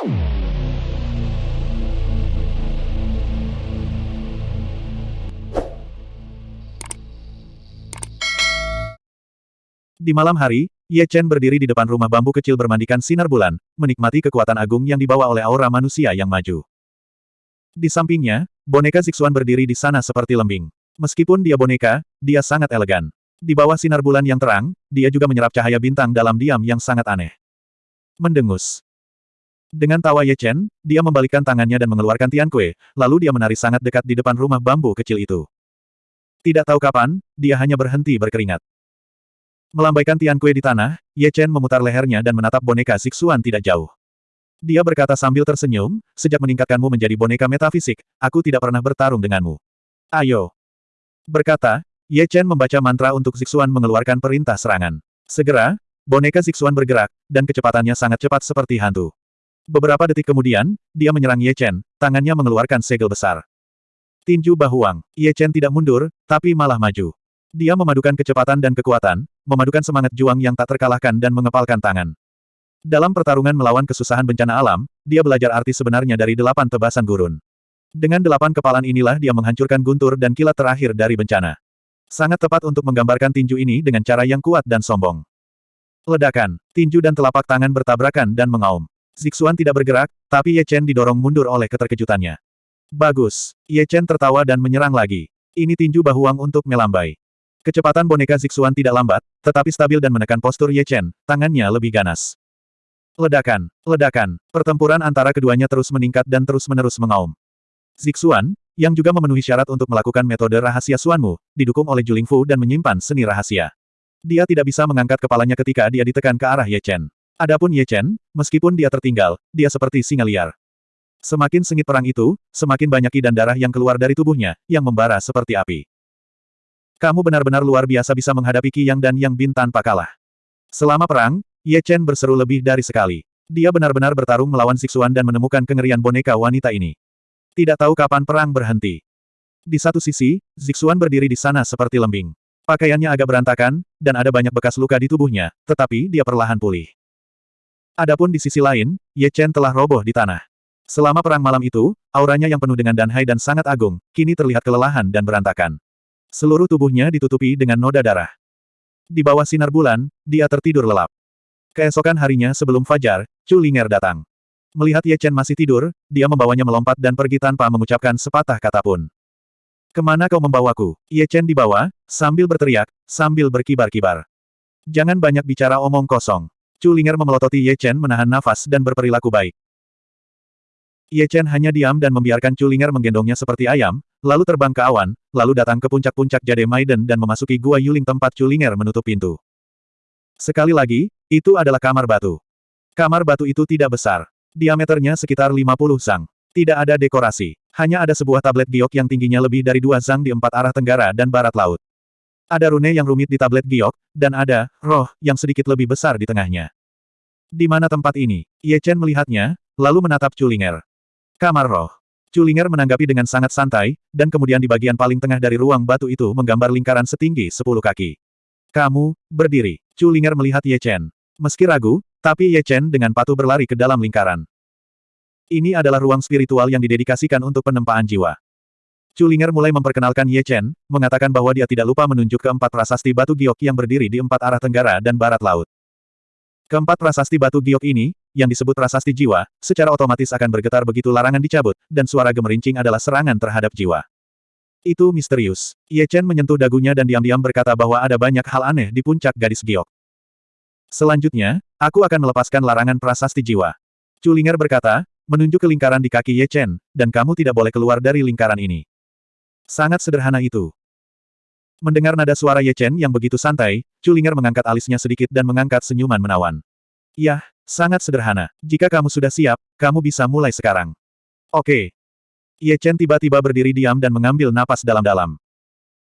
Di malam hari, Ye Chen berdiri di depan rumah bambu kecil bermandikan sinar bulan, menikmati kekuatan agung yang dibawa oleh aura manusia yang maju. Di sampingnya, boneka Zixuan berdiri di sana seperti lembing. Meskipun dia boneka, dia sangat elegan. Di bawah sinar bulan yang terang, dia juga menyerap cahaya bintang dalam diam yang sangat aneh. Mendengus. Dengan tawa Ye Chen, dia membalikkan tangannya dan mengeluarkan Tian Kue, lalu dia menari sangat dekat di depan rumah bambu kecil itu. Tidak tahu kapan, dia hanya berhenti berkeringat. Melambaikan Tian Kue di tanah, Ye Chen memutar lehernya dan menatap boneka Zixuan tidak jauh. Dia berkata sambil tersenyum, sejak meningkatkanmu menjadi boneka metafisik, aku tidak pernah bertarung denganmu. Ayo. Berkata, Ye Chen membaca mantra untuk Zixuan mengeluarkan perintah serangan. Segera, boneka Zixuan bergerak, dan kecepatannya sangat cepat seperti hantu. Beberapa detik kemudian, dia menyerang Ye Chen, tangannya mengeluarkan segel besar. Tinju Bahuang, Ye Chen tidak mundur, tapi malah maju. Dia memadukan kecepatan dan kekuatan, memadukan semangat juang yang tak terkalahkan dan mengepalkan tangan. Dalam pertarungan melawan kesusahan bencana alam, dia belajar arti sebenarnya dari delapan tebasan gurun. Dengan delapan kepalan inilah dia menghancurkan guntur dan kilat terakhir dari bencana. Sangat tepat untuk menggambarkan tinju ini dengan cara yang kuat dan sombong. Ledakan, tinju dan telapak tangan bertabrakan dan mengaum. Zixuan tidak bergerak, tapi Ye Chen didorong mundur oleh keterkejutannya. Bagus. Ye Chen tertawa dan menyerang lagi. Ini tinju bahuang untuk melambai. Kecepatan boneka Zixuan tidak lambat, tetapi stabil dan menekan postur Ye Chen, tangannya lebih ganas. Ledakan, ledakan, pertempuran antara keduanya terus meningkat dan terus-menerus mengaum. Zixuan, yang juga memenuhi syarat untuk melakukan metode rahasia Suanmu, didukung oleh Juling Fu dan menyimpan seni rahasia. Dia tidak bisa mengangkat kepalanya ketika dia ditekan ke arah Ye Chen. Adapun Ye Chen, meskipun dia tertinggal, dia seperti singa liar. Semakin sengit perang itu, semakin banyak ki dan darah yang keluar dari tubuhnya, yang membara seperti api. Kamu benar-benar luar biasa bisa menghadapi Qi Yang dan Yang Bin tanpa kalah. Selama perang, Ye Chen berseru lebih dari sekali. Dia benar-benar bertarung melawan Zixuan dan menemukan kengerian boneka wanita ini. Tidak tahu kapan perang berhenti. Di satu sisi, Zixuan berdiri di sana seperti lembing. Pakaiannya agak berantakan, dan ada banyak bekas luka di tubuhnya, tetapi dia perlahan pulih. Adapun di sisi lain, Ye Chen telah roboh di tanah. Selama perang malam itu, auranya yang penuh dengan danhai dan sangat agung, kini terlihat kelelahan dan berantakan. Seluruh tubuhnya ditutupi dengan noda darah. Di bawah sinar bulan, dia tertidur lelap. Keesokan harinya sebelum fajar, Chu Linger datang. Melihat Ye Chen masih tidur, dia membawanya melompat dan pergi tanpa mengucapkan sepatah kata pun. Ke mana kau membawaku? Ye Chen dibawa, sambil berteriak, sambil berkibar-kibar. Jangan banyak bicara omong kosong. Chu Linger memelototi Ye Chen menahan nafas dan berperilaku baik. Ye Chen hanya diam dan membiarkan Chulinger menggendongnya seperti ayam, lalu terbang ke awan, lalu datang ke puncak-puncak Jade Maiden dan memasuki Gua Yuling tempat Chulinger menutup pintu. Sekali lagi, itu adalah kamar batu. Kamar batu itu tidak besar. Diameternya sekitar 50 zang. Tidak ada dekorasi. Hanya ada sebuah tablet giok yang tingginya lebih dari dua zang di empat arah tenggara dan barat laut. Ada rune yang rumit di tablet giok, dan ada, roh, yang sedikit lebih besar di tengahnya. Di mana tempat ini? Ye Chen melihatnya, lalu menatap Chulinger. Kamar roh. Culinger menanggapi dengan sangat santai, dan kemudian di bagian paling tengah dari ruang batu itu menggambar lingkaran setinggi sepuluh kaki. Kamu, berdiri. Culinger melihat Ye Chen. Meski ragu, tapi Ye Chen dengan patuh berlari ke dalam lingkaran. Ini adalah ruang spiritual yang didedikasikan untuk penempaan jiwa. Culinger mulai memperkenalkan Ye Chen, mengatakan bahwa dia tidak lupa menunjuk keempat prasasti batu giok yang berdiri di empat arah tenggara dan barat laut. Keempat prasasti batu giok ini, yang disebut prasasti jiwa, secara otomatis akan bergetar begitu larangan dicabut, dan suara gemerincing adalah serangan terhadap jiwa. Itu misterius. Ye Chen menyentuh dagunya dan diam-diam berkata bahwa ada banyak hal aneh di puncak gadis giok. Selanjutnya, aku akan melepaskan larangan prasasti jiwa. Culinger berkata, menunjuk ke lingkaran di kaki Ye Chen, dan kamu tidak boleh keluar dari lingkaran ini. Sangat sederhana itu. Mendengar nada suara Ye Chen yang begitu santai, Culinger mengangkat alisnya sedikit dan mengangkat senyuman menawan. Yah, sangat sederhana. Jika kamu sudah siap, kamu bisa mulai sekarang. Oke. Ye Chen tiba-tiba berdiri diam dan mengambil napas dalam-dalam.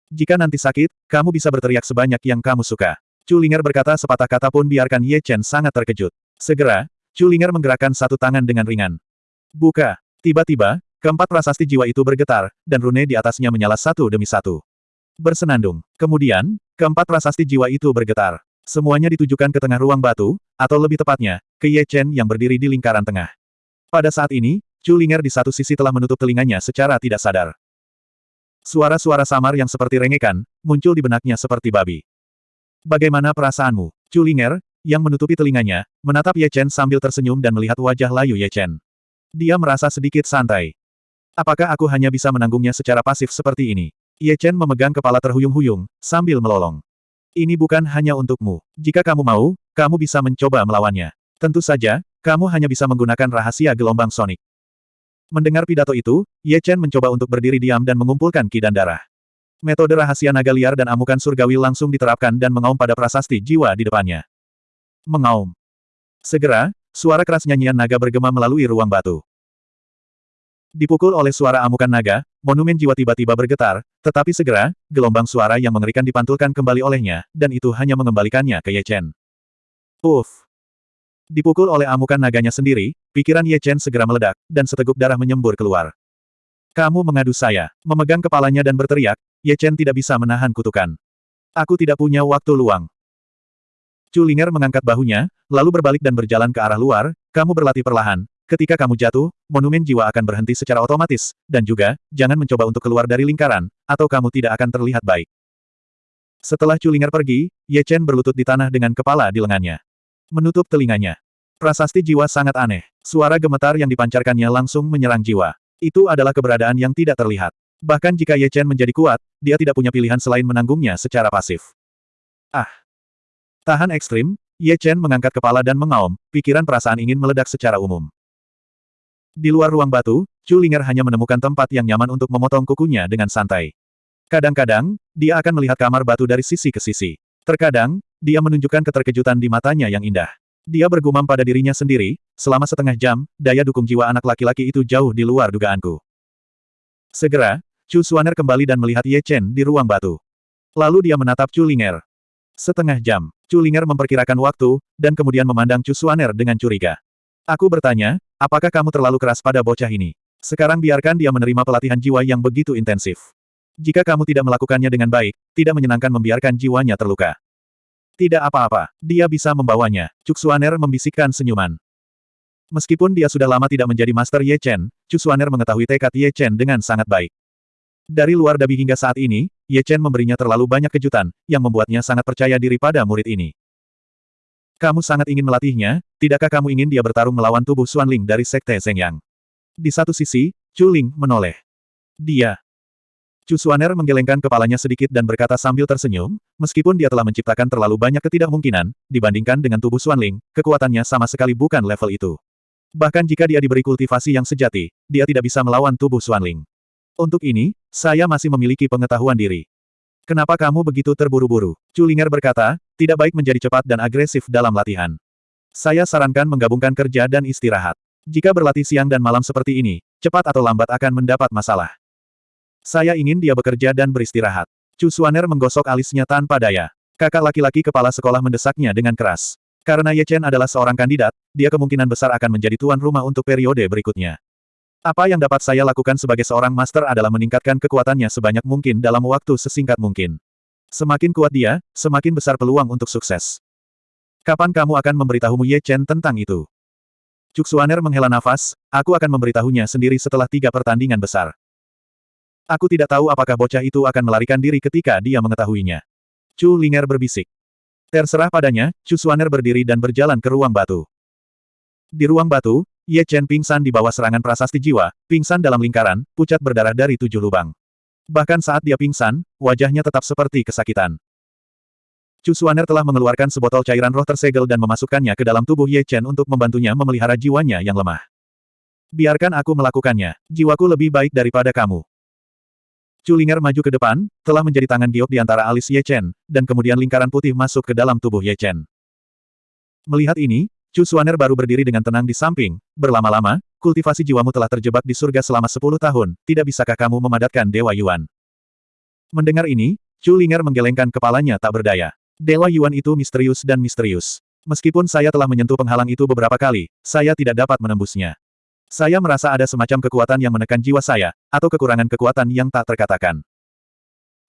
Jika nanti sakit, kamu bisa berteriak sebanyak yang kamu suka. Culinger berkata sepatah kata pun biarkan Ye Chen sangat terkejut. Segera, Culinger menggerakkan satu tangan dengan ringan. Buka. Tiba-tiba, keempat prasasti jiwa itu bergetar, dan rune di atasnya menyala satu demi satu bersenandung. Kemudian, keempat prasasti jiwa itu bergetar. Semuanya ditujukan ke tengah ruang batu, atau lebih tepatnya, ke Ye Chen yang berdiri di lingkaran tengah. Pada saat ini, Chu Linger di satu sisi telah menutup telinganya secara tidak sadar. Suara-suara samar yang seperti rengekan, muncul di benaknya seperti babi. Bagaimana perasaanmu? Chu Linger, yang menutupi telinganya, menatap Ye Chen sambil tersenyum dan melihat wajah layu Ye Chen. Dia merasa sedikit santai. Apakah aku hanya bisa menanggungnya secara pasif seperti ini? Ye Chen memegang kepala terhuyung-huyung, sambil melolong. Ini bukan hanya untukmu. Jika kamu mau, kamu bisa mencoba melawannya. Tentu saja, kamu hanya bisa menggunakan rahasia gelombang sonik. Mendengar pidato itu, Ye Chen mencoba untuk berdiri diam dan mengumpulkan ki dan darah. Metode rahasia naga liar dan amukan surgawi langsung diterapkan dan mengaum pada prasasti jiwa di depannya. Mengaum. Segera, suara keras nyanyian naga bergema melalui ruang batu. Dipukul oleh suara amukan naga, monumen jiwa tiba-tiba bergetar, tetapi segera, gelombang suara yang mengerikan dipantulkan kembali olehnya, dan itu hanya mengembalikannya ke Ye Chen. Uff! Dipukul oleh amukan naganya sendiri, pikiran Ye Chen segera meledak, dan seteguk darah menyembur keluar. Kamu mengadu saya. Memegang kepalanya dan berteriak, Ye Chen tidak bisa menahan kutukan. Aku tidak punya waktu luang. Chu Linger mengangkat bahunya, lalu berbalik dan berjalan ke arah luar, kamu berlatih perlahan. Ketika kamu jatuh, monumen jiwa akan berhenti secara otomatis, dan juga, jangan mencoba untuk keluar dari lingkaran, atau kamu tidak akan terlihat baik. Setelah Chu Linger pergi, Ye Chen berlutut di tanah dengan kepala di lengannya. Menutup telinganya. Prasasti jiwa sangat aneh. Suara gemetar yang dipancarkannya langsung menyerang jiwa. Itu adalah keberadaan yang tidak terlihat. Bahkan jika Ye Chen menjadi kuat, dia tidak punya pilihan selain menanggungnya secara pasif. Ah! Tahan ekstrim, Ye Chen mengangkat kepala dan mengaum, pikiran perasaan ingin meledak secara umum. Di luar ruang batu, Chu Linger hanya menemukan tempat yang nyaman untuk memotong kukunya dengan santai. Kadang-kadang, dia akan melihat kamar batu dari sisi ke sisi. Terkadang, dia menunjukkan keterkejutan di matanya yang indah. Dia bergumam pada dirinya sendiri, selama setengah jam, daya dukung jiwa anak laki-laki itu jauh di luar dugaanku. Segera, Chu Suaner kembali dan melihat Ye Chen di ruang batu. Lalu dia menatap Chu Linger. Setengah jam, Chu Linger memperkirakan waktu, dan kemudian memandang Chu Suaner dengan curiga. Aku bertanya, apakah kamu terlalu keras pada bocah ini? Sekarang biarkan dia menerima pelatihan jiwa yang begitu intensif. Jika kamu tidak melakukannya dengan baik, tidak menyenangkan membiarkan jiwanya terluka. Tidak apa-apa, dia bisa membawanya, Cuksuaner membisikkan senyuman. Meskipun dia sudah lama tidak menjadi Master Ye Chen, Cuksuaner mengetahui tekad Ye Chen dengan sangat baik. Dari luar dabi hingga saat ini, Ye Chen memberinya terlalu banyak kejutan, yang membuatnya sangat percaya diri pada murid ini. Kamu sangat ingin melatihnya, tidakkah kamu ingin dia bertarung melawan tubuh Xuanling dari Sekte Zhengyang? Di satu sisi, Chu Ling menoleh. Dia, Chu Suaner menggelengkan kepalanya sedikit dan berkata sambil tersenyum, meskipun dia telah menciptakan terlalu banyak ketidakmungkinan, dibandingkan dengan tubuh Xuanling, kekuatannya sama sekali bukan level itu. Bahkan jika dia diberi kultivasi yang sejati, dia tidak bisa melawan tubuh Xuanling. Untuk ini, saya masih memiliki pengetahuan diri. Kenapa kamu begitu terburu-buru? Chu Linger berkata, tidak baik menjadi cepat dan agresif dalam latihan. Saya sarankan menggabungkan kerja dan istirahat. Jika berlatih siang dan malam seperti ini, cepat atau lambat akan mendapat masalah. Saya ingin dia bekerja dan beristirahat. Chu Suaner menggosok alisnya tanpa daya. Kakak laki-laki kepala sekolah mendesaknya dengan keras. Karena Ye Chen adalah seorang kandidat, dia kemungkinan besar akan menjadi tuan rumah untuk periode berikutnya. Apa yang dapat saya lakukan sebagai seorang master adalah meningkatkan kekuatannya sebanyak mungkin dalam waktu sesingkat mungkin. Semakin kuat dia, semakin besar peluang untuk sukses. Kapan kamu akan memberitahumu Ye Chen tentang itu? Cuk Suaner menghela nafas, aku akan memberitahunya sendiri setelah tiga pertandingan besar. Aku tidak tahu apakah bocah itu akan melarikan diri ketika dia mengetahuinya. Chu Linger berbisik. Terserah padanya, Chu Suaner berdiri dan berjalan ke ruang batu. Di ruang batu, Ye Chen pingsan di bawah serangan prasasti jiwa, pingsan dalam lingkaran, pucat berdarah dari tujuh lubang. Bahkan saat dia pingsan, wajahnya tetap seperti kesakitan. Chu Suaner telah mengeluarkan sebotol cairan roh tersegel dan memasukkannya ke dalam tubuh Ye Chen untuk membantunya memelihara jiwanya yang lemah. Biarkan aku melakukannya, jiwaku lebih baik daripada kamu. Culinger maju ke depan, telah menjadi tangan giok di antara alis Ye Chen, dan kemudian lingkaran putih masuk ke dalam tubuh Ye Chen. Melihat ini, Chu Suaner baru berdiri dengan tenang di samping, berlama-lama, kultivasi jiwamu telah terjebak di surga selama 10 tahun, tidak bisakah kamu memadatkan Dewa Yuan? Mendengar ini, Chu Linger menggelengkan kepalanya tak berdaya. Dewa Yuan itu misterius dan misterius. Meskipun saya telah menyentuh penghalang itu beberapa kali, saya tidak dapat menembusnya. Saya merasa ada semacam kekuatan yang menekan jiwa saya, atau kekurangan kekuatan yang tak terkatakan.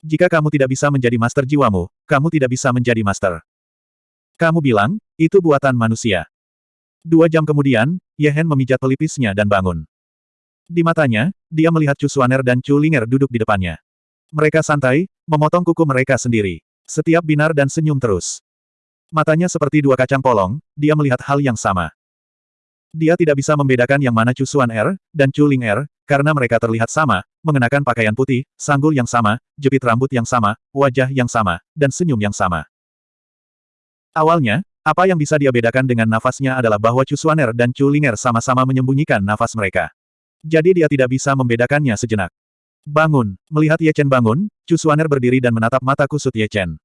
Jika kamu tidak bisa menjadi master jiwamu, kamu tidak bisa menjadi master. Kamu bilang, itu buatan manusia. Dua jam kemudian, Ye Hen memijat pelipisnya dan bangun. Di matanya, dia melihat Chu Suaner dan Chu Linger duduk di depannya. Mereka santai, memotong kuku mereka sendiri. Setiap binar dan senyum terus. Matanya seperti dua kacang polong, dia melihat hal yang sama. Dia tidak bisa membedakan yang mana Chu Suan Er, dan Chu Ling Er, karena mereka terlihat sama, mengenakan pakaian putih, sanggul yang sama, jepit rambut yang sama, wajah yang sama, dan senyum yang sama. Awalnya, apa yang bisa dia bedakan dengan nafasnya adalah bahwa Chu dan Chu Linger sama-sama menyembunyikan nafas mereka. Jadi dia tidak bisa membedakannya sejenak. Bangun. Melihat Ye Chen bangun, Chu berdiri dan menatap mata kusut Ye Chen.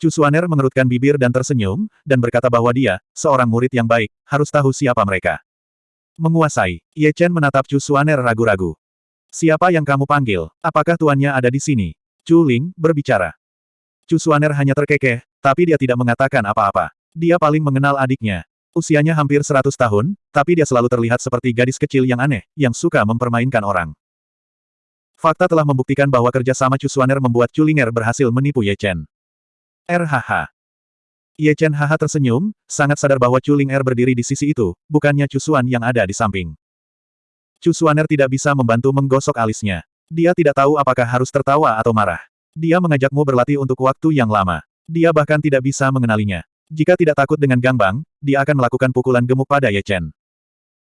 Chu mengerutkan bibir dan tersenyum, dan berkata bahwa dia, seorang murid yang baik, harus tahu siapa mereka. Menguasai. Ye Chen menatap Chu ragu-ragu. Siapa yang kamu panggil? Apakah tuannya ada di sini? Chu Ling, berbicara. Chu hanya terkekeh, tapi dia tidak mengatakan apa-apa. Dia paling mengenal adiknya. Usianya hampir 100 tahun, tapi dia selalu terlihat seperti gadis kecil yang aneh, yang suka mempermainkan orang. Fakta telah membuktikan bahwa kerja sama Cusuaner membuat Culinger berhasil menipu Ye Chen. RHH. Ye Chen haha tersenyum, sangat sadar bahwa Culinger berdiri di sisi itu, bukannya Cusuan yang ada di samping. Cusuaner tidak bisa membantu menggosok alisnya. Dia tidak tahu apakah harus tertawa atau marah. Dia mengajakmu berlatih untuk waktu yang lama. Dia bahkan tidak bisa mengenalinya. Jika tidak takut dengan Gangbang, dia akan melakukan pukulan gemuk pada Ye Chen.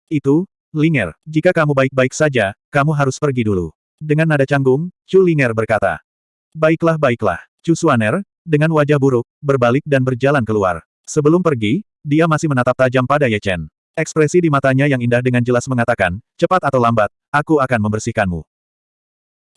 Itu, Linger, jika kamu baik-baik saja, kamu harus pergi dulu. Dengan nada canggung, Chu Linger berkata. Baiklah baiklah. Chu Suaner, dengan wajah buruk, berbalik dan berjalan keluar. Sebelum pergi, dia masih menatap tajam pada Ye Chen. Ekspresi di matanya yang indah dengan jelas mengatakan, cepat atau lambat, aku akan membersihkanmu.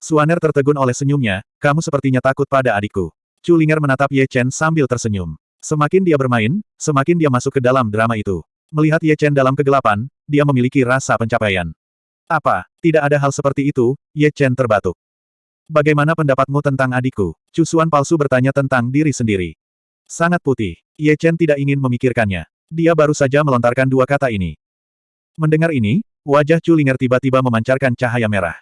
Suaner tertegun oleh senyumnya, kamu sepertinya takut pada adikku. Chu Linger menatap Ye Chen sambil tersenyum. Semakin dia bermain, semakin dia masuk ke dalam drama itu. Melihat Ye Chen dalam kegelapan, dia memiliki rasa pencapaian. Apa, tidak ada hal seperti itu, Ye Chen terbatuk. Bagaimana pendapatmu tentang adikku? Cusuan palsu bertanya tentang diri sendiri. Sangat putih. Ye Chen tidak ingin memikirkannya. Dia baru saja melontarkan dua kata ini. Mendengar ini, wajah Chu Linger tiba-tiba memancarkan cahaya merah.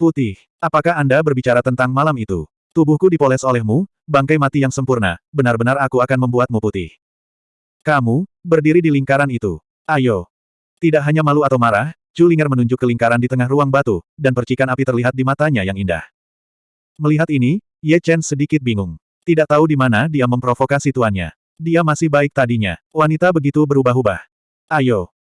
Putih. Apakah Anda berbicara tentang malam itu? Tubuhku dipoles olehmu, bangkai mati yang sempurna, benar-benar aku akan membuatmu putih. Kamu, berdiri di lingkaran itu. Ayo. Tidak hanya malu atau marah, Linger menunjuk ke lingkaran di tengah ruang batu, dan percikan api terlihat di matanya yang indah. Melihat ini, Ye Chen sedikit bingung. Tidak tahu di mana dia memprovokasi tuannya. Dia masih baik tadinya. Wanita begitu berubah-ubah. Ayo.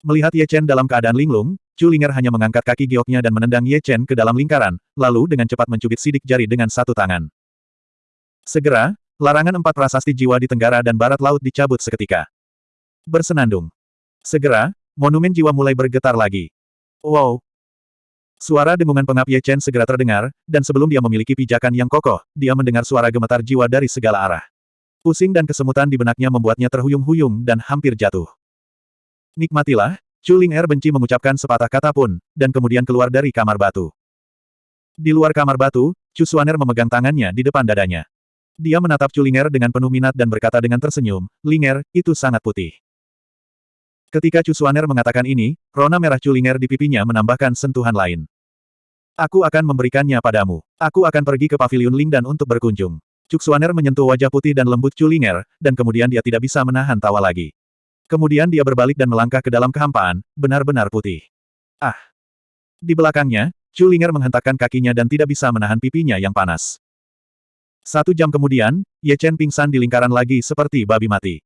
Melihat Ye Chen dalam keadaan linglung, Chu Linger hanya mengangkat kaki gioknya dan menendang Ye Chen ke dalam lingkaran, lalu dengan cepat mencubit sidik jari dengan satu tangan. Segera, larangan empat prasasti jiwa di tenggara dan barat laut dicabut seketika. Bersenandung. Segera, monumen jiwa mulai bergetar lagi. Wow! Suara dengungan pengap Ye Chen segera terdengar, dan sebelum dia memiliki pijakan yang kokoh, dia mendengar suara gemetar jiwa dari segala arah. Pusing dan kesemutan di benaknya membuatnya terhuyung-huyung dan hampir jatuh. Nikmatilah, Chu Ling Er benci mengucapkan sepatah kata pun, dan kemudian keluar dari kamar batu. Di luar kamar batu, Chu Suaner memegang tangannya di depan dadanya. Dia menatap Chu Linger dengan penuh minat dan berkata dengan tersenyum, Linger, itu sangat putih. Ketika Chu Suaner mengatakan ini, rona merah Chu Linger di pipinya menambahkan sentuhan lain. Aku akan memberikannya padamu. Aku akan pergi ke pavilion Lingdan untuk berkunjung. Chu Suaner menyentuh wajah putih dan lembut Chu Linger, dan kemudian dia tidak bisa menahan tawa lagi. Kemudian dia berbalik dan melangkah ke dalam kehampaan, benar-benar putih. Ah! Di belakangnya, Chu Linger menghentakkan kakinya dan tidak bisa menahan pipinya yang panas. Satu jam kemudian, Ye Chen pingsan di lingkaran lagi seperti babi mati.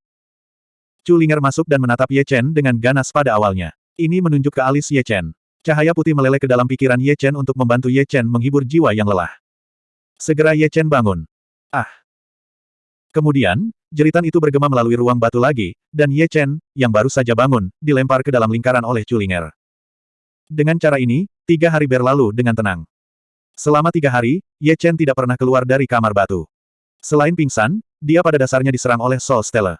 Chu Linger masuk dan menatap Ye Chen dengan ganas pada awalnya. Ini menunjuk ke alis Ye Chen. Cahaya putih meleleh ke dalam pikiran Ye Chen untuk membantu Ye Chen menghibur jiwa yang lelah. Segera Ye Chen bangun. Ah! Kemudian, Jeritan itu bergema melalui ruang batu lagi, dan Ye Chen, yang baru saja bangun, dilempar ke dalam lingkaran oleh Culinger. Dengan cara ini, tiga hari berlalu dengan tenang. Selama tiga hari, Ye Chen tidak pernah keluar dari kamar batu. Selain pingsan, dia pada dasarnya diserang oleh Soul Stella.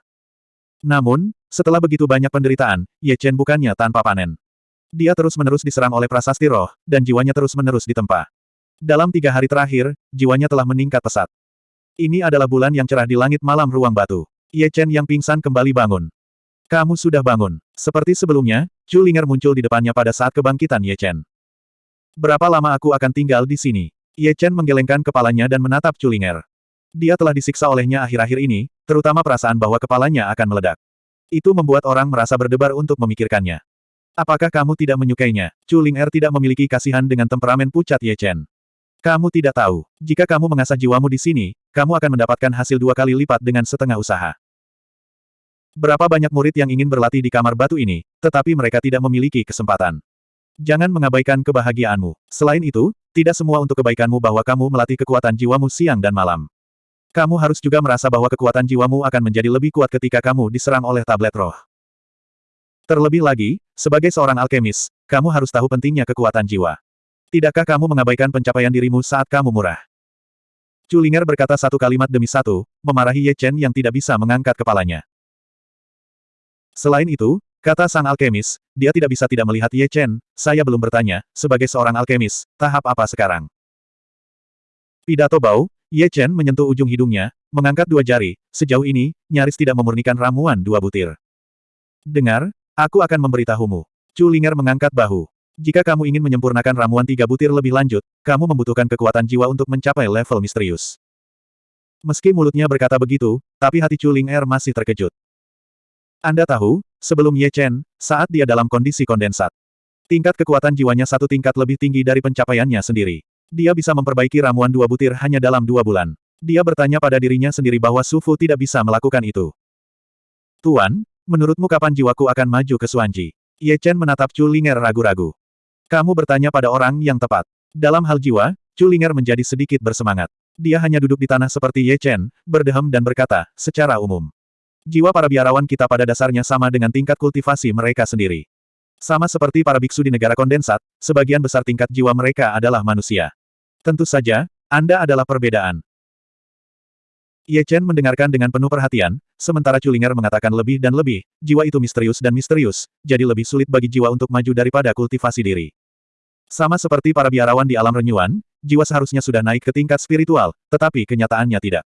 Namun, setelah begitu banyak penderitaan, Ye Chen bukannya tanpa panen. Dia terus-menerus diserang oleh prasasti roh, dan jiwanya terus-menerus ditempa. Dalam tiga hari terakhir, jiwanya telah meningkat pesat. Ini adalah bulan yang cerah di langit malam ruang batu. Ye Chen yang pingsan kembali bangun. Kamu sudah bangun. Seperti sebelumnya, Chu Linger muncul di depannya pada saat kebangkitan Ye Chen. Berapa lama aku akan tinggal di sini? Ye Chen menggelengkan kepalanya dan menatap Chu Linger. Dia telah disiksa olehnya akhir-akhir ini, terutama perasaan bahwa kepalanya akan meledak. Itu membuat orang merasa berdebar untuk memikirkannya. Apakah kamu tidak menyukainya? Chu Ling Er tidak memiliki kasihan dengan temperamen pucat Ye Chen. Kamu tidak tahu, jika kamu mengasah jiwamu di sini, kamu akan mendapatkan hasil dua kali lipat dengan setengah usaha. Berapa banyak murid yang ingin berlatih di kamar batu ini, tetapi mereka tidak memiliki kesempatan. Jangan mengabaikan kebahagiaanmu. Selain itu, tidak semua untuk kebaikanmu bahwa kamu melatih kekuatan jiwamu siang dan malam. Kamu harus juga merasa bahwa kekuatan jiwamu akan menjadi lebih kuat ketika kamu diserang oleh tablet roh. Terlebih lagi, sebagai seorang alkemis, kamu harus tahu pentingnya kekuatan jiwa. Tidakkah kamu mengabaikan pencapaian dirimu saat kamu murah? Culinger berkata satu kalimat demi satu, memarahi Ye Chen yang tidak bisa mengangkat kepalanya. Selain itu, kata sang alkemis, dia tidak bisa tidak melihat Ye Chen, saya belum bertanya, sebagai seorang alkemis, tahap apa sekarang? Pidato Bau, Ye Chen menyentuh ujung hidungnya, mengangkat dua jari, sejauh ini, nyaris tidak memurnikan ramuan dua butir. Dengar, aku akan memberitahumu. Chu Linger mengangkat bahu. Jika kamu ingin menyempurnakan ramuan tiga butir lebih lanjut, kamu membutuhkan kekuatan jiwa untuk mencapai level misterius. Meski mulutnya berkata begitu, tapi hati Chu Ling Er masih terkejut. Anda tahu, sebelum Ye Chen, saat dia dalam kondisi kondensat. Tingkat kekuatan jiwanya satu tingkat lebih tinggi dari pencapaiannya sendiri. Dia bisa memperbaiki ramuan dua butir hanya dalam dua bulan. Dia bertanya pada dirinya sendiri bahwa Sufu tidak bisa melakukan itu. Tuan, menurutmu kapan jiwaku akan maju ke Suanji? Ye Chen menatap Chu Linger ragu-ragu. Kamu bertanya pada orang yang tepat. Dalam hal jiwa, Chu Linger menjadi sedikit bersemangat. Dia hanya duduk di tanah seperti Ye Chen, berdehem dan berkata, secara umum. Jiwa para biarawan kita pada dasarnya sama dengan tingkat kultivasi mereka sendiri. Sama seperti para biksu di negara kondensat, sebagian besar tingkat jiwa mereka adalah manusia. Tentu saja, Anda adalah perbedaan. Ye Chen mendengarkan dengan penuh perhatian, sementara Culinger mengatakan lebih dan lebih, jiwa itu misterius dan misterius, jadi lebih sulit bagi jiwa untuk maju daripada kultivasi diri. Sama seperti para biarawan di alam renyuan, jiwa seharusnya sudah naik ke tingkat spiritual, tetapi kenyataannya tidak.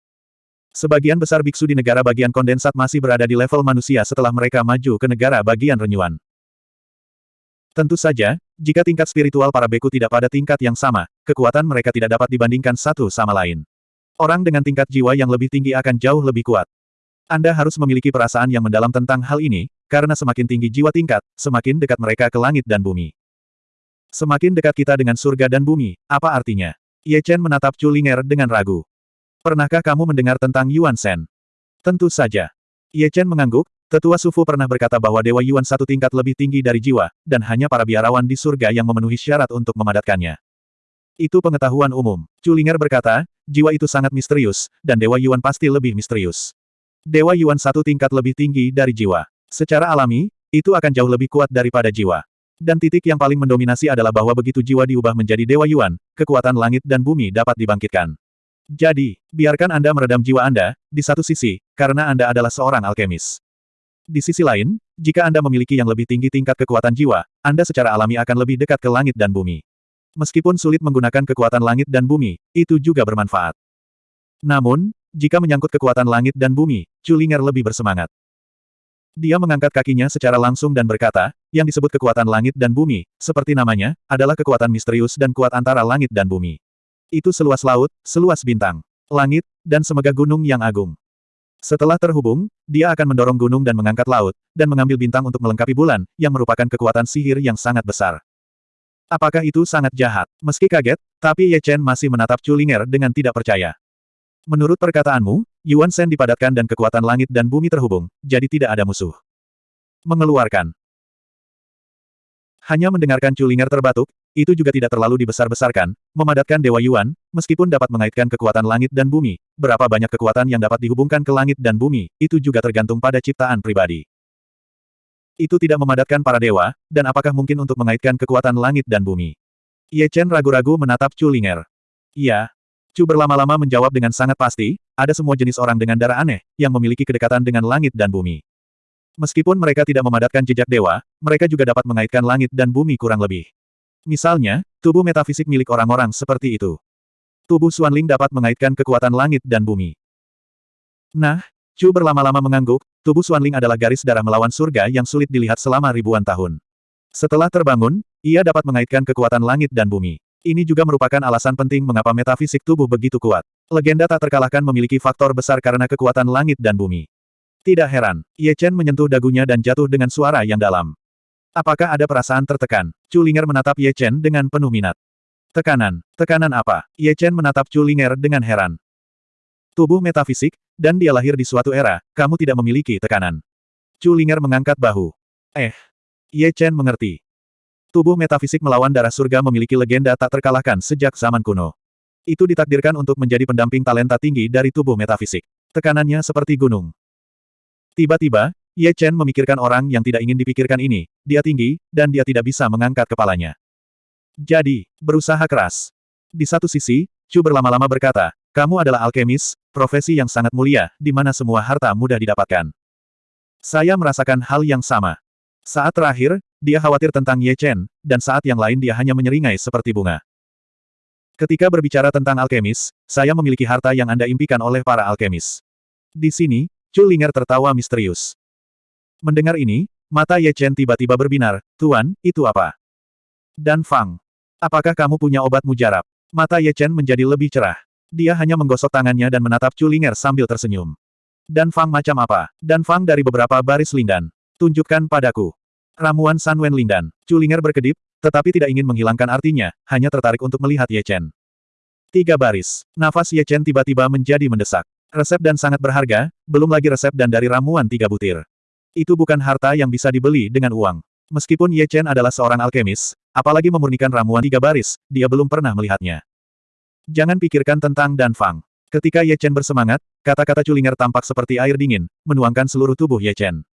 Sebagian besar biksu di negara bagian kondensat masih berada di level manusia setelah mereka maju ke negara bagian renyuan. Tentu saja, jika tingkat spiritual para beku tidak pada tingkat yang sama, kekuatan mereka tidak dapat dibandingkan satu sama lain. Orang dengan tingkat jiwa yang lebih tinggi akan jauh lebih kuat. Anda harus memiliki perasaan yang mendalam tentang hal ini, karena semakin tinggi jiwa tingkat, semakin dekat mereka ke langit dan bumi. Semakin dekat kita dengan surga dan bumi, apa artinya? Ye Chen menatap Chu Linger dengan ragu. Pernahkah kamu mendengar tentang Yuan Shen? Tentu saja. Ye Chen mengangguk, Tetua Sufu pernah berkata bahwa Dewa Yuan satu tingkat lebih tinggi dari jiwa, dan hanya para biarawan di surga yang memenuhi syarat untuk memadatkannya. Itu pengetahuan umum. Culinger berkata, jiwa itu sangat misterius, dan Dewa Yuan pasti lebih misterius. Dewa Yuan satu tingkat lebih tinggi dari jiwa. Secara alami, itu akan jauh lebih kuat daripada jiwa. Dan titik yang paling mendominasi adalah bahwa begitu jiwa diubah menjadi Dewa Yuan, kekuatan langit dan bumi dapat dibangkitkan. Jadi, biarkan Anda meredam jiwa Anda, di satu sisi, karena Anda adalah seorang alkemis. Di sisi lain, jika Anda memiliki yang lebih tinggi tingkat kekuatan jiwa, Anda secara alami akan lebih dekat ke langit dan bumi. Meskipun sulit menggunakan kekuatan langit dan bumi, itu juga bermanfaat. Namun, jika menyangkut kekuatan langit dan bumi, Culinger lebih bersemangat. Dia mengangkat kakinya secara langsung dan berkata, yang disebut kekuatan langit dan bumi, seperti namanya, adalah kekuatan misterius dan kuat antara langit dan bumi. Itu seluas laut, seluas bintang, langit, dan semegah gunung yang agung. Setelah terhubung, dia akan mendorong gunung dan mengangkat laut, dan mengambil bintang untuk melengkapi bulan, yang merupakan kekuatan sihir yang sangat besar. Apakah itu sangat jahat? Meski kaget, tapi Ye Chen masih menatap Culinger dengan tidak percaya. Menurut perkataanmu, Yuan Shen dipadatkan dan kekuatan langit dan bumi terhubung, jadi tidak ada musuh. Mengeluarkan. Hanya mendengarkan Culinger terbatuk, itu juga tidak terlalu dibesar-besarkan, memadatkan Dewa Yuan, meskipun dapat mengaitkan kekuatan langit dan bumi, berapa banyak kekuatan yang dapat dihubungkan ke langit dan bumi, itu juga tergantung pada ciptaan pribadi. Itu tidak memadatkan para dewa, dan apakah mungkin untuk mengaitkan kekuatan langit dan bumi? Ye Chen ragu-ragu menatap Chu Linger. Chu berlama-lama menjawab dengan sangat pasti, ada semua jenis orang dengan darah aneh, yang memiliki kedekatan dengan langit dan bumi. Meskipun mereka tidak memadatkan jejak dewa, mereka juga dapat mengaitkan langit dan bumi kurang lebih. Misalnya, tubuh metafisik milik orang-orang seperti itu. Tubuh Xuanling dapat mengaitkan kekuatan langit dan bumi. Nah, Chu berlama-lama mengangguk, tubuh Xuanling adalah garis darah melawan surga yang sulit dilihat selama ribuan tahun. Setelah terbangun, ia dapat mengaitkan kekuatan langit dan bumi. Ini juga merupakan alasan penting mengapa metafisik tubuh begitu kuat. Legenda tak terkalahkan memiliki faktor besar karena kekuatan langit dan bumi. Tidak heran, Ye Chen menyentuh dagunya dan jatuh dengan suara yang dalam. Apakah ada perasaan tertekan? Chu Linger menatap Ye Chen dengan penuh minat. Tekanan. Tekanan apa? Ye Chen menatap Chu Linger dengan heran. Tubuh metafisik, dan dia lahir di suatu era, kamu tidak memiliki tekanan. Chu Linger mengangkat bahu. Eh. Ye Chen mengerti. Tubuh metafisik melawan darah surga memiliki legenda tak terkalahkan sejak zaman kuno. Itu ditakdirkan untuk menjadi pendamping talenta tinggi dari tubuh metafisik. Tekanannya seperti gunung. Tiba-tiba, Ye Chen memikirkan orang yang tidak ingin dipikirkan ini, dia tinggi, dan dia tidak bisa mengangkat kepalanya. Jadi, berusaha keras. Di satu sisi, Chu berlama-lama berkata, kamu adalah alkemis, profesi yang sangat mulia, di mana semua harta mudah didapatkan. Saya merasakan hal yang sama. Saat terakhir, dia khawatir tentang Ye Chen, dan saat yang lain dia hanya menyeringai seperti bunga. Ketika berbicara tentang alkemis, saya memiliki harta yang Anda impikan oleh para alkemis. Di sini, Chu Linger tertawa misterius. Mendengar ini, mata Ye Chen tiba-tiba berbinar, Tuan, itu apa? Dan Fang. Apakah kamu punya obat mujarab? Mata Ye Chen menjadi lebih cerah. Dia hanya menggosok tangannya dan menatap Chu Linger sambil tersenyum. Dan Fang macam apa? Dan Fang dari beberapa baris lindan. Tunjukkan padaku. Ramuan Sanwen Lindan. Chu Linger berkedip, tetapi tidak ingin menghilangkan artinya, hanya tertarik untuk melihat Ye Chen. Tiga baris. Nafas Ye Chen tiba-tiba menjadi mendesak. Resep dan sangat berharga, belum lagi resep dan dari ramuan tiga butir. Itu bukan harta yang bisa dibeli dengan uang. Meskipun Ye Chen adalah seorang alkemis, apalagi memurnikan ramuan tiga baris, dia belum pernah melihatnya. Jangan pikirkan tentang Dan Fang. Ketika Ye Chen bersemangat, kata-kata Culinger tampak seperti air dingin, menuangkan seluruh tubuh Ye Chen.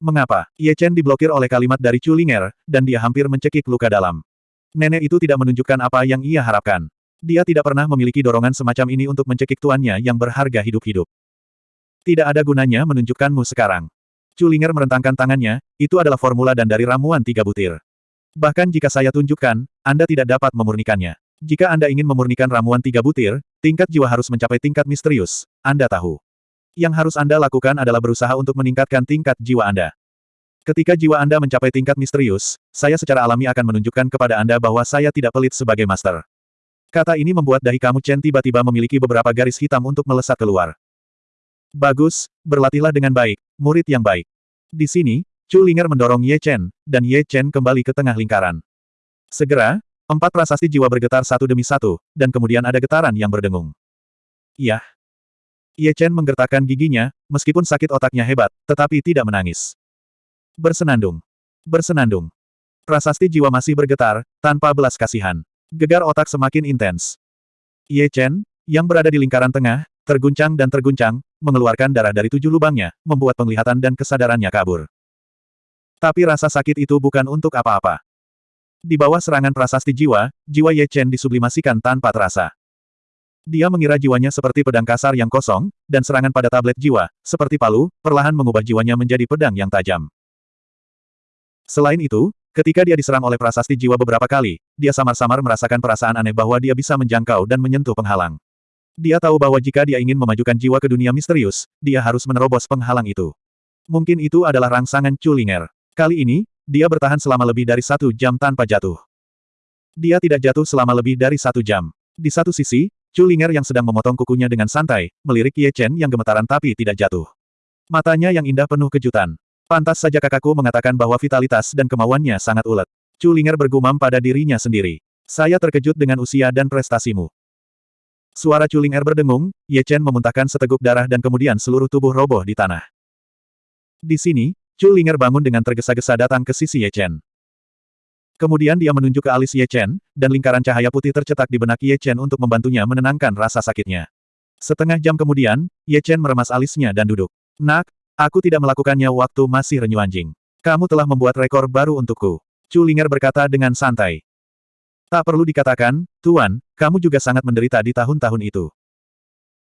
Mengapa? Ye Chen diblokir oleh kalimat dari Culinger, dan dia hampir mencekik luka dalam. Nenek itu tidak menunjukkan apa yang ia harapkan. Dia tidak pernah memiliki dorongan semacam ini untuk mencekik tuannya yang berharga hidup-hidup. Tidak ada gunanya menunjukkanmu sekarang. Culinger merentangkan tangannya, itu adalah formula dan dari ramuan tiga butir. Bahkan jika saya tunjukkan, Anda tidak dapat memurnikannya. Jika Anda ingin memurnikan ramuan tiga butir, tingkat jiwa harus mencapai tingkat misterius, Anda tahu. Yang harus Anda lakukan adalah berusaha untuk meningkatkan tingkat jiwa Anda. Ketika jiwa Anda mencapai tingkat misterius, saya secara alami akan menunjukkan kepada Anda bahwa saya tidak pelit sebagai master. Kata ini membuat dahi kamu Chen tiba-tiba memiliki beberapa garis hitam untuk melesat keluar. Bagus, berlatihlah dengan baik, murid yang baik. Di sini, Chu Linger mendorong Ye Chen, dan Ye Chen kembali ke tengah lingkaran. Segera, empat prasasti jiwa bergetar satu demi satu, dan kemudian ada getaran yang berdengung. Iya. Ye Chen menggertakkan giginya, meskipun sakit otaknya hebat, tetapi tidak menangis. Bersenandung. Bersenandung. Prasasti jiwa masih bergetar, tanpa belas kasihan. Gegar otak semakin intens. Ye Chen, yang berada di lingkaran tengah, terguncang dan terguncang, mengeluarkan darah dari tujuh lubangnya, membuat penglihatan dan kesadarannya kabur. Tapi rasa sakit itu bukan untuk apa-apa. Di bawah serangan prasasti jiwa, jiwa Ye Chen disublimasikan tanpa terasa. Dia mengira jiwanya seperti pedang kasar yang kosong, dan serangan pada tablet jiwa, seperti palu, perlahan mengubah jiwanya menjadi pedang yang tajam. Selain itu, Ketika dia diserang oleh prasasti jiwa beberapa kali, dia samar-samar merasakan perasaan aneh bahwa dia bisa menjangkau dan menyentuh penghalang. Dia tahu bahwa jika dia ingin memajukan jiwa ke dunia misterius, dia harus menerobos penghalang itu. Mungkin itu adalah rangsangan Culinger. Kali ini, dia bertahan selama lebih dari satu jam tanpa jatuh. Dia tidak jatuh selama lebih dari satu jam. Di satu sisi, Culinger yang sedang memotong kukunya dengan santai, melirik Ye Chen yang gemetaran tapi tidak jatuh. Matanya yang indah penuh kejutan. Pantas saja kakakku mengatakan bahwa vitalitas dan kemauannya sangat ulet. Chu Linger bergumam pada dirinya sendiri. Saya terkejut dengan usia dan prestasimu. Suara Chu Linger berdengung, Ye Chen memuntahkan seteguk darah dan kemudian seluruh tubuh roboh di tanah. Di sini, Chu Linger bangun dengan tergesa-gesa datang ke sisi Ye Chen. Kemudian dia menunjuk ke alis Ye Chen, dan lingkaran cahaya putih tercetak di benak Ye Chen untuk membantunya menenangkan rasa sakitnya. Setengah jam kemudian, Ye Chen meremas alisnya dan duduk. Nak, Aku tidak melakukannya waktu masih renyu anjing. Kamu telah membuat rekor baru untukku. Chu Linger berkata dengan santai. Tak perlu dikatakan, Tuan, kamu juga sangat menderita di tahun-tahun itu.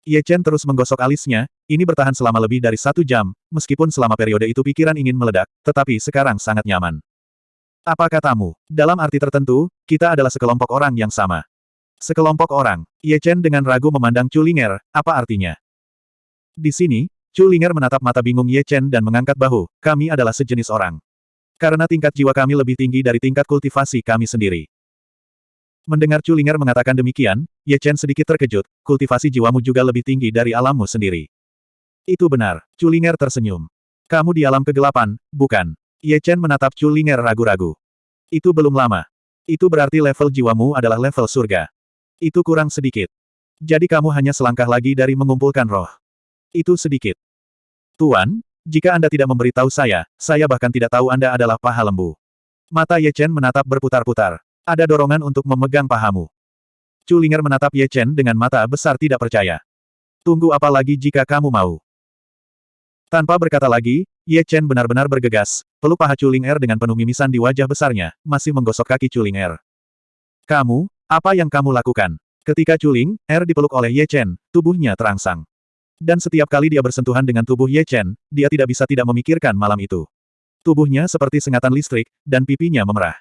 Ye Chen terus menggosok alisnya, ini bertahan selama lebih dari satu jam, meskipun selama periode itu pikiran ingin meledak, tetapi sekarang sangat nyaman. Apa katamu? Dalam arti tertentu, kita adalah sekelompok orang yang sama. Sekelompok orang. Ye Chen dengan ragu memandang Chu Linger, apa artinya? Di sini, Chu Linger menatap mata bingung Ye Chen dan mengangkat bahu, kami adalah sejenis orang. Karena tingkat jiwa kami lebih tinggi dari tingkat kultivasi kami sendiri. Mendengar Chu Linger mengatakan demikian, Ye Chen sedikit terkejut, kultivasi jiwamu juga lebih tinggi dari alammu sendiri. Itu benar. Culinger tersenyum. Kamu di alam kegelapan, bukan? Ye Chen menatap Culinger ragu-ragu. Itu belum lama. Itu berarti level jiwamu adalah level surga. Itu kurang sedikit. Jadi kamu hanya selangkah lagi dari mengumpulkan roh. Itu sedikit. Tuan, jika Anda tidak memberitahu saya, saya bahkan tidak tahu Anda adalah paha lembu. Mata Ye Chen menatap berputar-putar. Ada dorongan untuk memegang pahamu. Culinger menatap Ye Chen dengan mata besar tidak percaya. Tunggu apa lagi jika kamu mau? Tanpa berkata lagi, Ye Chen benar-benar bergegas, peluk paha Chuling Er dengan penuh mimisan di wajah besarnya, masih menggosok kaki Chuling Er. Kamu, apa yang kamu lakukan? Ketika Chuling Er dipeluk oleh Ye Chen, tubuhnya terangsang. Dan setiap kali dia bersentuhan dengan tubuh Ye Chen, dia tidak bisa tidak memikirkan malam itu. Tubuhnya seperti sengatan listrik, dan pipinya memerah.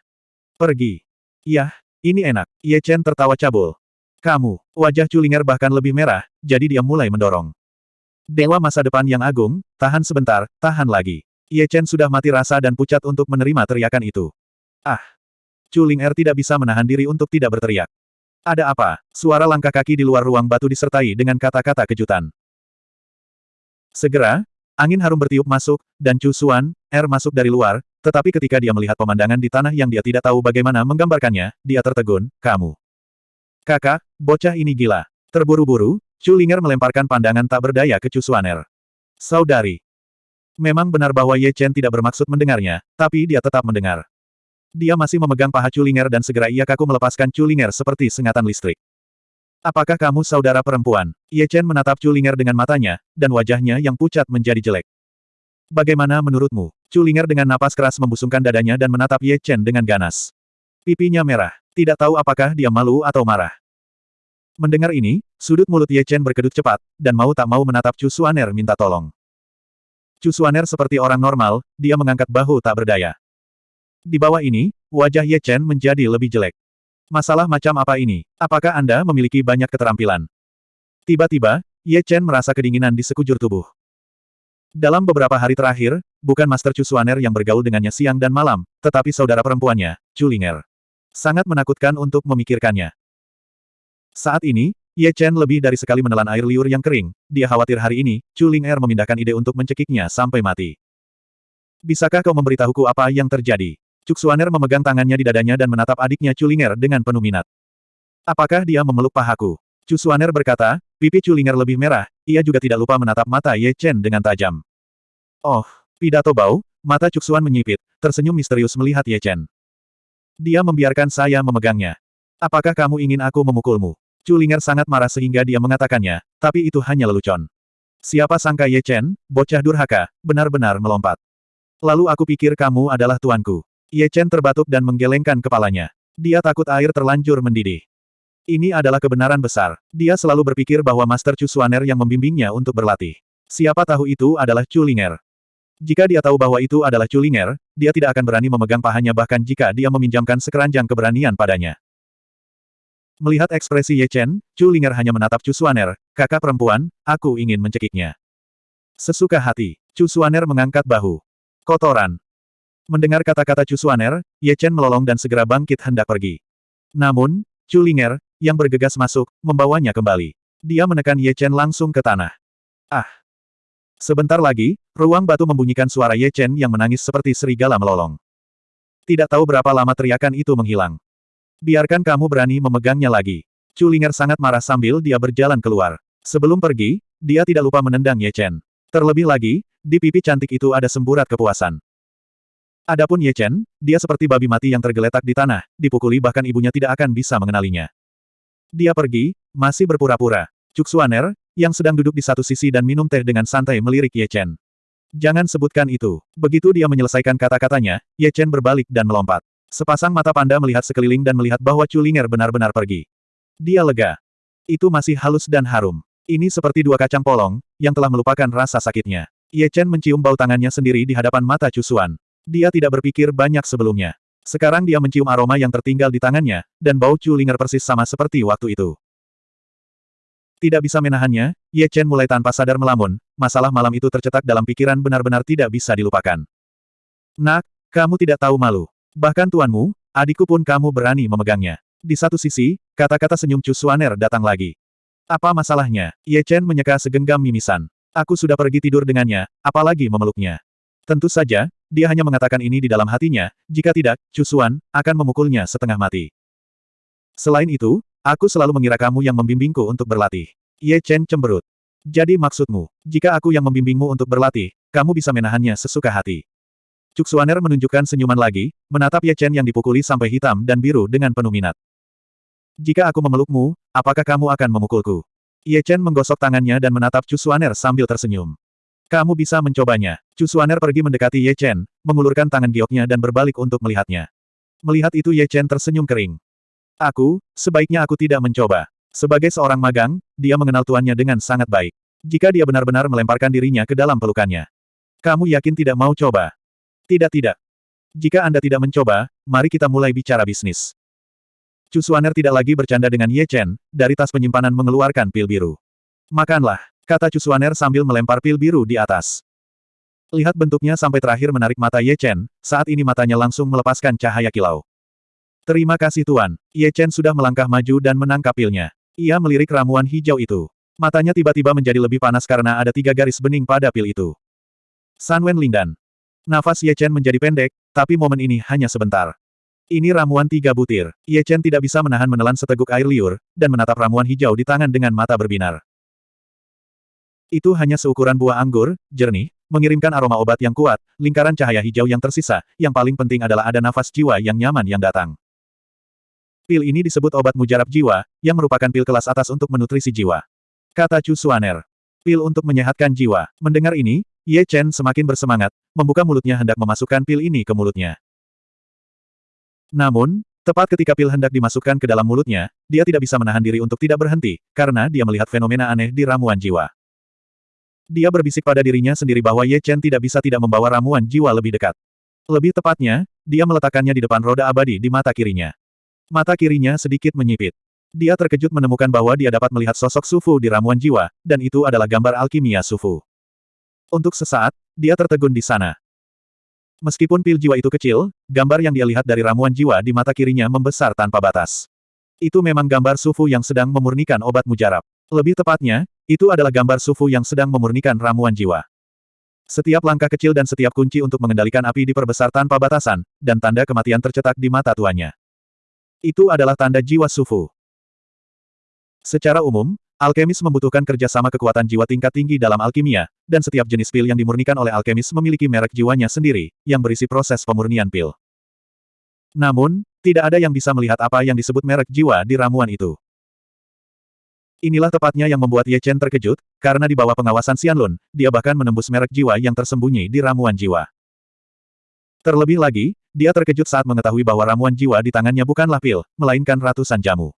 Pergi. Yah, ini enak. Ye Chen tertawa cabul. Kamu, wajah Culinger bahkan lebih merah, jadi dia mulai mendorong. Dewa masa depan yang agung, tahan sebentar, tahan lagi. Ye Chen sudah mati rasa dan pucat untuk menerima teriakan itu. Ah! Chu Ling Er tidak bisa menahan diri untuk tidak berteriak. Ada apa? Suara langkah kaki di luar ruang batu disertai dengan kata-kata kejutan. Segera, angin harum bertiup masuk, dan Chu Xuan, Er masuk dari luar, tetapi ketika dia melihat pemandangan di tanah yang dia tidak tahu bagaimana menggambarkannya, dia tertegun, kamu. Kakak, bocah ini gila. Terburu-buru, Chu Linger melemparkan pandangan tak berdaya ke Chu Suaner. Saudari. Memang benar bahwa Ye Chen tidak bermaksud mendengarnya, tapi dia tetap mendengar. Dia masih memegang paha Chu Linger dan segera ia kaku melepaskan Chu Linger seperti sengatan listrik. Apakah kamu saudara perempuan? Ye Chen menatap Chu Linger dengan matanya, dan wajahnya yang pucat menjadi jelek. Bagaimana menurutmu? Chu Linger dengan napas keras membusungkan dadanya dan menatap Ye Chen dengan ganas. Pipinya merah. Tidak tahu apakah dia malu atau marah. Mendengar ini, sudut mulut Ye Chen berkedut cepat, dan mau tak mau menatap Chu Suaner minta tolong. Chu Suaner seperti orang normal, dia mengangkat bahu tak berdaya. Di bawah ini, wajah Ye Chen menjadi lebih jelek. Masalah macam apa ini? Apakah Anda memiliki banyak keterampilan? Tiba-tiba, Ye Chen merasa kedinginan di sekujur tubuh. Dalam beberapa hari terakhir, bukan Master Chu Suaner yang bergaul dengannya siang dan malam, tetapi saudara perempuannya, Chu Linger. Sangat menakutkan untuk memikirkannya. Saat ini, Ye Chen lebih dari sekali menelan air liur yang kering, dia khawatir hari ini, Chu Ling Er memindahkan ide untuk mencekiknya sampai mati. Bisakah kau memberitahuku apa yang terjadi? Cuk Suaner memegang tangannya di dadanya dan menatap adiknya Chu Ling Er dengan penuh minat. Apakah dia memeluk pahaku? Chu Suaner berkata, pipi Chu Ling Er lebih merah, ia juga tidak lupa menatap mata Ye Chen dengan tajam. Oh, pidato bau, mata Cuk Suan menyipit, tersenyum misterius melihat Ye Chen. Dia membiarkan saya memegangnya. Apakah kamu ingin aku memukulmu? Chu Linger sangat marah sehingga dia mengatakannya, tapi itu hanya lelucon. Siapa sangka Ye Chen, bocah durhaka, benar-benar melompat. Lalu aku pikir kamu adalah tuanku. Ye Chen terbatuk dan menggelengkan kepalanya. Dia takut air terlanjur mendidih. Ini adalah kebenaran besar. Dia selalu berpikir bahwa Master Chu Suaner yang membimbingnya untuk berlatih. Siapa tahu itu adalah Chu Linger. Jika dia tahu bahwa itu adalah Chu Linger, dia tidak akan berani memegang pahanya bahkan jika dia meminjamkan sekeranjang keberanian padanya. Melihat ekspresi Ye Chen, Chu Linger hanya menatap Chu Suaner, kakak perempuan, aku ingin mencekiknya. Sesuka hati, Chu Suaner mengangkat bahu. Kotoran. Mendengar kata-kata Chu Suaner, Ye Chen melolong dan segera bangkit hendak pergi. Namun, Chu Linger, yang bergegas masuk, membawanya kembali. Dia menekan Ye Chen langsung ke tanah. Ah! Sebentar lagi, ruang batu membunyikan suara Ye Chen yang menangis seperti serigala melolong. Tidak tahu berapa lama teriakan itu menghilang. Biarkan kamu berani memegangnya lagi. Chu Linger sangat marah sambil dia berjalan keluar. Sebelum pergi, dia tidak lupa menendang Ye Chen. Terlebih lagi, di pipi cantik itu ada semburat kepuasan. Adapun Ye Chen, dia seperti babi mati yang tergeletak di tanah, dipukuli bahkan ibunya tidak akan bisa mengenalinya. Dia pergi, masih berpura-pura. Cuk Suaner, yang sedang duduk di satu sisi dan minum teh dengan santai melirik Ye Chen. Jangan sebutkan itu. Begitu dia menyelesaikan kata-katanya, Ye Chen berbalik dan melompat. Sepasang mata panda melihat sekeliling dan melihat bahwa Culinger benar-benar pergi. Dia lega. Itu masih halus dan harum. Ini seperti dua kacang polong, yang telah melupakan rasa sakitnya. Ye Chen mencium bau tangannya sendiri di hadapan mata Cusuan. Dia tidak berpikir banyak sebelumnya. Sekarang dia mencium aroma yang tertinggal di tangannya, dan bau Culinger persis sama seperti waktu itu. Tidak bisa menahannya, Ye Chen mulai tanpa sadar melamun, masalah malam itu tercetak dalam pikiran benar-benar tidak bisa dilupakan. Nak, kamu tidak tahu malu. Bahkan tuanmu, adikku pun kamu berani memegangnya. Di satu sisi, kata-kata senyum Chu Suaner datang lagi. Apa masalahnya? Ye Chen menyeka segenggam mimisan. Aku sudah pergi tidur dengannya, apalagi memeluknya. Tentu saja, dia hanya mengatakan ini di dalam hatinya, jika tidak, Cusuan, akan memukulnya setengah mati. Selain itu, aku selalu mengira kamu yang membimbingku untuk berlatih. Ye Chen cemberut. Jadi maksudmu, jika aku yang membimbingmu untuk berlatih, kamu bisa menahannya sesuka hati. Cuksuaner menunjukkan senyuman lagi, menatap Ye Chen yang dipukuli sampai hitam dan biru dengan penuh minat. Jika aku memelukmu, apakah kamu akan memukulku? Ye Chen menggosok tangannya dan menatap Cusuaner sambil tersenyum. Kamu bisa mencobanya. Cusuaner pergi mendekati Ye Chen, mengulurkan tangan gioknya dan berbalik untuk melihatnya. Melihat itu Ye Chen tersenyum kering. Aku, sebaiknya aku tidak mencoba. Sebagai seorang magang, dia mengenal tuannya dengan sangat baik. Jika dia benar-benar melemparkan dirinya ke dalam pelukannya. Kamu yakin tidak mau coba? Tidak-tidak. Jika Anda tidak mencoba, mari kita mulai bicara bisnis. Chu Suaner tidak lagi bercanda dengan Ye Chen, dari tas penyimpanan mengeluarkan pil biru. Makanlah, kata Chu Suaner sambil melempar pil biru di atas. Lihat bentuknya sampai terakhir menarik mata Ye Chen, saat ini matanya langsung melepaskan cahaya kilau. Terima kasih Tuan. Ye Chen sudah melangkah maju dan menangkap pilnya. Ia melirik ramuan hijau itu. Matanya tiba-tiba menjadi lebih panas karena ada tiga garis bening pada pil itu. San Wen Lindan. Nafas Ye Chen menjadi pendek, tapi momen ini hanya sebentar. Ini ramuan tiga butir. Ye Chen tidak bisa menahan menelan seteguk air liur, dan menatap ramuan hijau di tangan dengan mata berbinar. Itu hanya seukuran buah anggur, jernih, mengirimkan aroma obat yang kuat, lingkaran cahaya hijau yang tersisa, yang paling penting adalah ada nafas jiwa yang nyaman yang datang. Pil ini disebut obat mujarab jiwa, yang merupakan pil kelas atas untuk menutrisi jiwa. Kata Chu Suaner. Pil untuk menyehatkan jiwa. Mendengar ini, Ye Chen semakin bersemangat, membuka mulutnya hendak memasukkan pil ini ke mulutnya. Namun, tepat ketika pil hendak dimasukkan ke dalam mulutnya, dia tidak bisa menahan diri untuk tidak berhenti, karena dia melihat fenomena aneh di ramuan jiwa. Dia berbisik pada dirinya sendiri bahwa Ye Chen tidak bisa tidak membawa ramuan jiwa lebih dekat. Lebih tepatnya, dia meletakkannya di depan roda abadi di mata kirinya. Mata kirinya sedikit menyipit. Dia terkejut menemukan bahwa dia dapat melihat sosok Sufu di ramuan jiwa, dan itu adalah gambar alkimia Sufu. Untuk sesaat, dia tertegun di sana. Meskipun pil jiwa itu kecil, gambar yang dia lihat dari ramuan jiwa di mata kirinya membesar tanpa batas. Itu memang gambar Sufu yang sedang memurnikan obat mujarab. Lebih tepatnya, itu adalah gambar Sufu yang sedang memurnikan ramuan jiwa. Setiap langkah kecil dan setiap kunci untuk mengendalikan api diperbesar tanpa batasan, dan tanda kematian tercetak di mata tuanya. Itu adalah tanda jiwa Sufu. Secara umum, Alkemis membutuhkan kerjasama kekuatan jiwa tingkat tinggi dalam alkimia, dan setiap jenis pil yang dimurnikan oleh alkemis memiliki merek jiwanya sendiri, yang berisi proses pemurnian pil. Namun, tidak ada yang bisa melihat apa yang disebut merek jiwa di ramuan itu. Inilah tepatnya yang membuat Ye Chen terkejut, karena di bawah pengawasan Xianlun, dia bahkan menembus merek jiwa yang tersembunyi di ramuan jiwa. Terlebih lagi, dia terkejut saat mengetahui bahwa ramuan jiwa di tangannya bukanlah pil, melainkan ratusan jamu.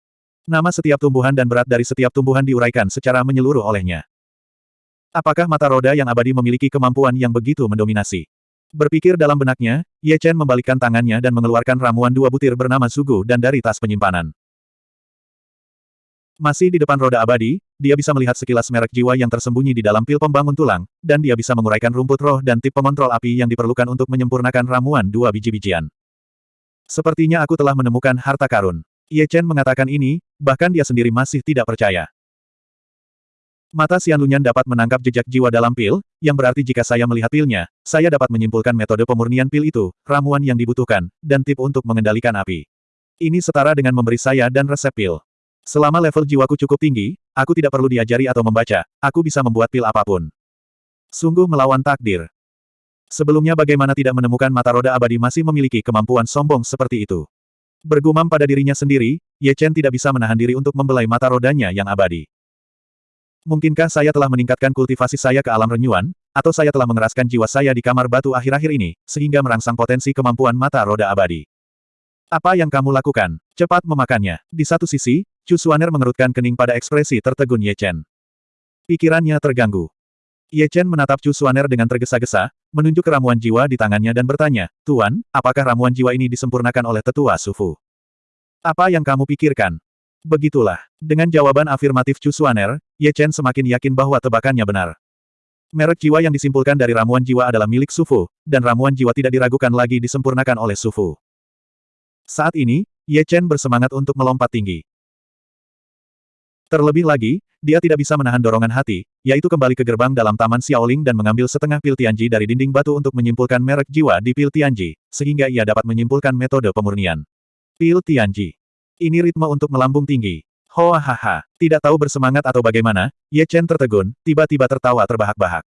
Nama setiap tumbuhan dan berat dari setiap tumbuhan diuraikan secara menyeluruh olehnya. Apakah mata roda yang abadi memiliki kemampuan yang begitu mendominasi? Berpikir dalam benaknya, Ye Chen membalikkan tangannya dan mengeluarkan ramuan dua butir bernama Sugu dan dari tas penyimpanan. Masih di depan roda abadi, dia bisa melihat sekilas merek jiwa yang tersembunyi di dalam pil pembangun tulang, dan dia bisa menguraikan rumput roh dan tip pengontrol api yang diperlukan untuk menyempurnakan ramuan dua biji-bijian. Sepertinya aku telah menemukan harta karun. Ye Chen mengatakan ini, bahkan dia sendiri masih tidak percaya. Mata Xian Lunyan dapat menangkap jejak jiwa dalam pil, yang berarti jika saya melihat pilnya, saya dapat menyimpulkan metode pemurnian pil itu, ramuan yang dibutuhkan, dan tip untuk mengendalikan api. Ini setara dengan memberi saya dan resep pil. Selama level jiwaku cukup tinggi, aku tidak perlu diajari atau membaca, aku bisa membuat pil apa pun. Sungguh melawan takdir. Sebelumnya bagaimana tidak menemukan mata roda abadi masih memiliki kemampuan sombong seperti itu. Bergumam pada dirinya sendiri, Ye Chen tidak bisa menahan diri untuk membelai mata rodanya yang abadi. Mungkinkah saya telah meningkatkan kultivasi saya ke alam renyuan, atau saya telah mengeraskan jiwa saya di kamar batu akhir-akhir ini, sehingga merangsang potensi kemampuan mata roda abadi. Apa yang kamu lakukan? Cepat memakannya. Di satu sisi, Chu Suaner mengerutkan kening pada ekspresi tertegun Ye Chen. Pikirannya terganggu. Ye Chen menatap Chu Suaner dengan tergesa-gesa, menunjuk ramuan jiwa di tangannya dan bertanya, Tuan, apakah ramuan jiwa ini disempurnakan oleh tetua Sufu? Apa yang kamu pikirkan? Begitulah. Dengan jawaban afirmatif Chu Suaner, Ye Chen semakin yakin bahwa tebakannya benar. Merek jiwa yang disimpulkan dari ramuan jiwa adalah milik Sufu, dan ramuan jiwa tidak diragukan lagi disempurnakan oleh Sufu. Saat ini, Ye Chen bersemangat untuk melompat tinggi. Terlebih lagi, dia tidak bisa menahan dorongan hati, yaitu kembali ke gerbang dalam Taman Xiaoling dan mengambil setengah pil Tianji dari dinding batu untuk menyimpulkan merek jiwa di pil Tianji, sehingga ia dapat menyimpulkan metode pemurnian. Pil Tianji. Ini ritme untuk melambung tinggi. Hoa haha, tidak tahu bersemangat atau bagaimana, Ye Chen tertegun, tiba-tiba tertawa terbahak-bahak.